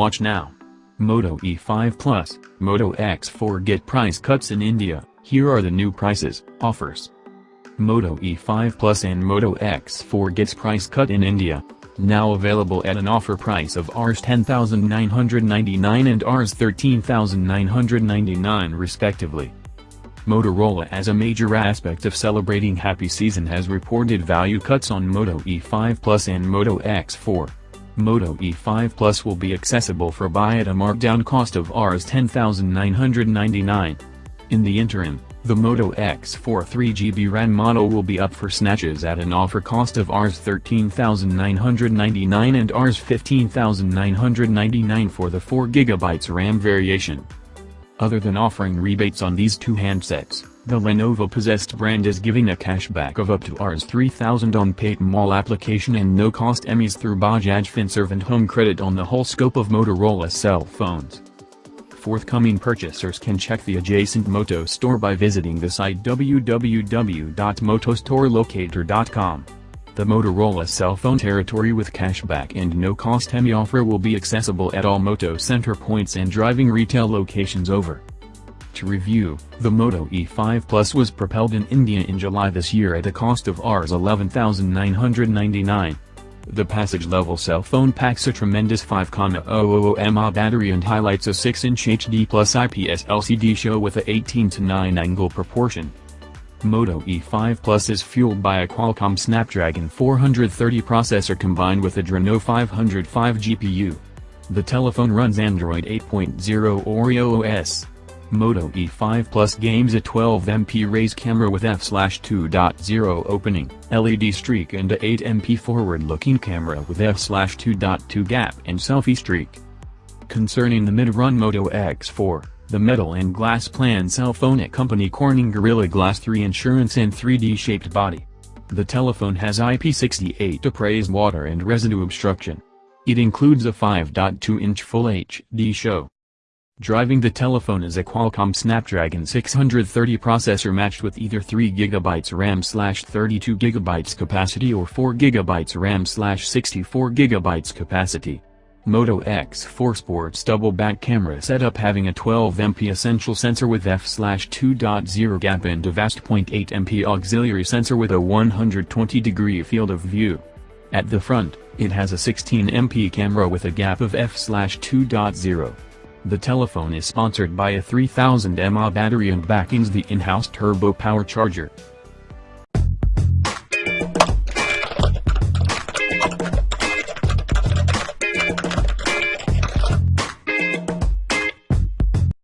Watch now. Moto E5 Plus, Moto X4 get price cuts in India, here are the new prices, offers. Moto E5 Plus and Moto X4 gets price cut in India. Now available at an offer price of Rs 10,999 and Rs 13,999 respectively. Motorola as a major aspect of celebrating happy season has reported value cuts on Moto E5 Plus and Moto X4. Moto E5 Plus will be accessible for buy at a markdown cost of Rs 10,999. In the interim, the Moto X4 3GB RAM model will be up for snatches at an offer cost of Rs 13,999 and Rs 15,999 for the 4GB RAM variation. Other than offering rebates on these two handsets, the Lenovo possessed brand is giving a cashback of up to Rs 3000 on Paytm Mall application and no-cost EMIs through Bajaj Finserv and Home Credit on the whole scope of Motorola cell phones. Forthcoming purchasers can check the adjacent Moto store by visiting the site www.motostorolocator.com. The Motorola cell phone territory with cashback and no-cost EMI offer will be accessible at all Moto center points and driving retail locations over. To review, the Moto E5 Plus was propelled in India in July this year at a cost of Rs 11,999. The passage-level cell phone packs a tremendous 5,000 mAh battery and highlights a 6-inch HD plus IPS LCD show with a 18 to 9 angle proportion. Moto E5 Plus is fueled by a Qualcomm Snapdragon 430 processor combined with a Adreno 505 GPU. The telephone runs Android 8.0 Oreo OS. Moto E5 Plus games a 12MP raise camera with f/2.0 opening, LED streak and a 8MP forward-looking camera with f/2.2 gap and selfie streak. Concerning the mid-run Moto X4, the metal and glass plan cell phone at company Corning Gorilla Glass 3 insurance and 3D-shaped body. The telephone has IP68 appraised water and residue obstruction. It includes a 5.2-inch Full HD show. Driving the telephone is a Qualcomm Snapdragon 630 processor matched with either 3GB RAM slash 32GB capacity or 4GB RAM slash 64GB capacity. Moto X4 Sports double back camera setup having a 12MP essential sensor with f/2.0 gap and a vast 0.8MP auxiliary sensor with a 120 degree field of view. At the front, it has a 16MP camera with a gap of f/2.0. The telephone is sponsored by a 3000 mAh battery and backings the in-house turbo power charger.